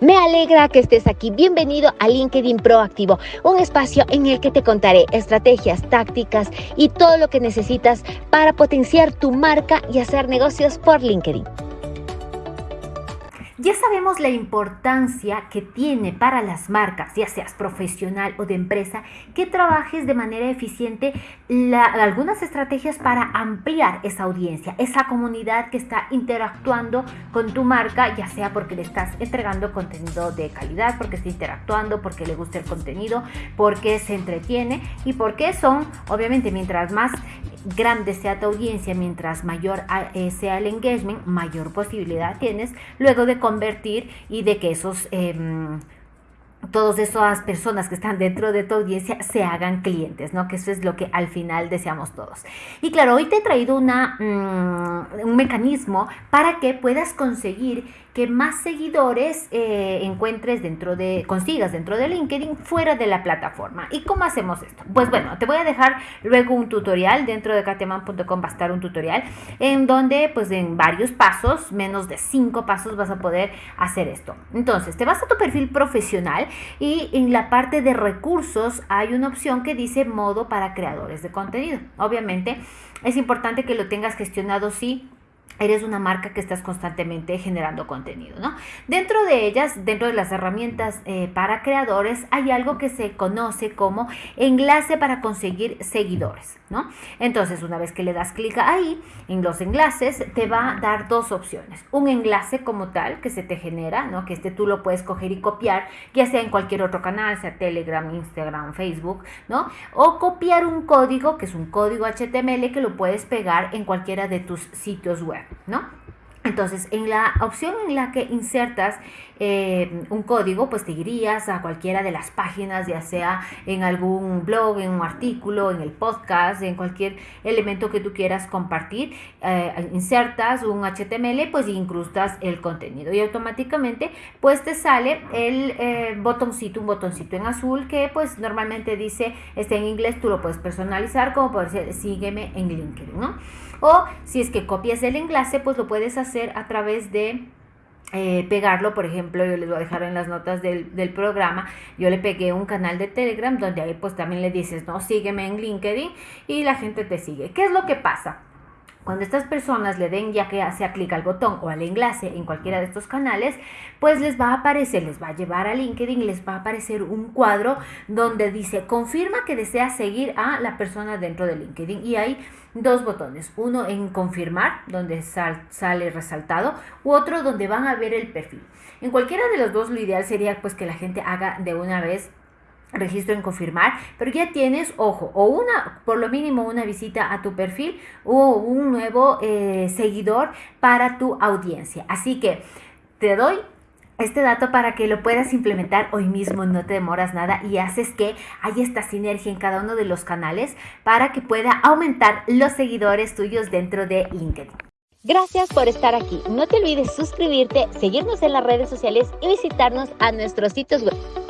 Me alegra que estés aquí. Bienvenido a LinkedIn Proactivo, un espacio en el que te contaré estrategias, tácticas y todo lo que necesitas para potenciar tu marca y hacer negocios por LinkedIn. Ya sabemos la importancia que tiene para las marcas, ya seas profesional o de empresa, que trabajes de manera eficiente algunas estrategias para ampliar esa audiencia, esa comunidad que está interactuando con tu marca, ya sea porque le estás entregando contenido de calidad, porque está interactuando, porque le gusta el contenido, porque se entretiene y porque son, obviamente, mientras más grande sea tu audiencia, mientras mayor eh, sea el engagement, mayor posibilidad tienes luego de convertir y de que esos... Eh, todas esas personas que están dentro de tu audiencia se hagan clientes, ¿no? Que eso es lo que al final deseamos todos. Y claro, hoy te he traído una, mm, un mecanismo para que puedas conseguir que más seguidores eh, encuentres dentro de, consigas dentro de LinkedIn fuera de la plataforma. ¿Y cómo hacemos esto? Pues bueno, te voy a dejar luego un tutorial, dentro de kateman.com va a estar un tutorial en donde pues en varios pasos, menos de cinco pasos vas a poder hacer esto. Entonces, te vas a tu perfil profesional y en la parte de recursos hay una opción que dice modo para creadores de contenido. Obviamente es importante que lo tengas gestionado sí eres una marca que estás constantemente generando contenido, ¿no? Dentro de ellas, dentro de las herramientas eh, para creadores, hay algo que se conoce como enlace para conseguir seguidores, ¿no? Entonces, una vez que le das clic ahí, en los enlaces, te va a dar dos opciones. Un enlace como tal, que se te genera, ¿no? Que este tú lo puedes coger y copiar, ya sea en cualquier otro canal, sea Telegram, Instagram, Facebook, ¿no? O copiar un código, que es un código HTML, que lo puedes pegar en cualquiera de tus sitios web. ¿No? Entonces, en la opción en la que insertas eh, un código, pues te irías a cualquiera de las páginas, ya sea en algún blog, en un artículo, en el podcast, en cualquier elemento que tú quieras compartir, eh, insertas un HTML, pues incrustas el contenido y automáticamente pues te sale el eh, botoncito, un botoncito en azul que pues normalmente dice, está en inglés, tú lo puedes personalizar como puede ser sígueme en LinkedIn, ¿no? O si es que copias el enlace, pues lo puedes hacer a través de eh, pegarlo, por ejemplo, yo les voy a dejar en las notas del, del, programa, yo le pegué un canal de Telegram donde ahí pues también le dices, no, sígueme en LinkedIn y la gente te sigue. ¿Qué es lo que pasa? Cuando estas personas le den ya que sea clic al botón o al enlace en cualquiera de estos canales, pues les va a aparecer, les va a llevar a LinkedIn, les va a aparecer un cuadro donde dice confirma que desea seguir a la persona dentro de LinkedIn y hay dos botones, uno en confirmar donde sale resaltado u otro donde van a ver el perfil. En cualquiera de los dos lo ideal sería pues que la gente haga de una vez registro en confirmar, pero ya tienes, ojo, o una, por lo mínimo una visita a tu perfil o un nuevo eh, seguidor para tu audiencia. Así que te doy este dato para que lo puedas implementar hoy mismo, no te demoras nada y haces que haya esta sinergia en cada uno de los canales para que pueda aumentar los seguidores tuyos dentro de LinkedIn. Gracias por estar aquí. No te olvides suscribirte, seguirnos en las redes sociales y visitarnos a nuestros sitios web.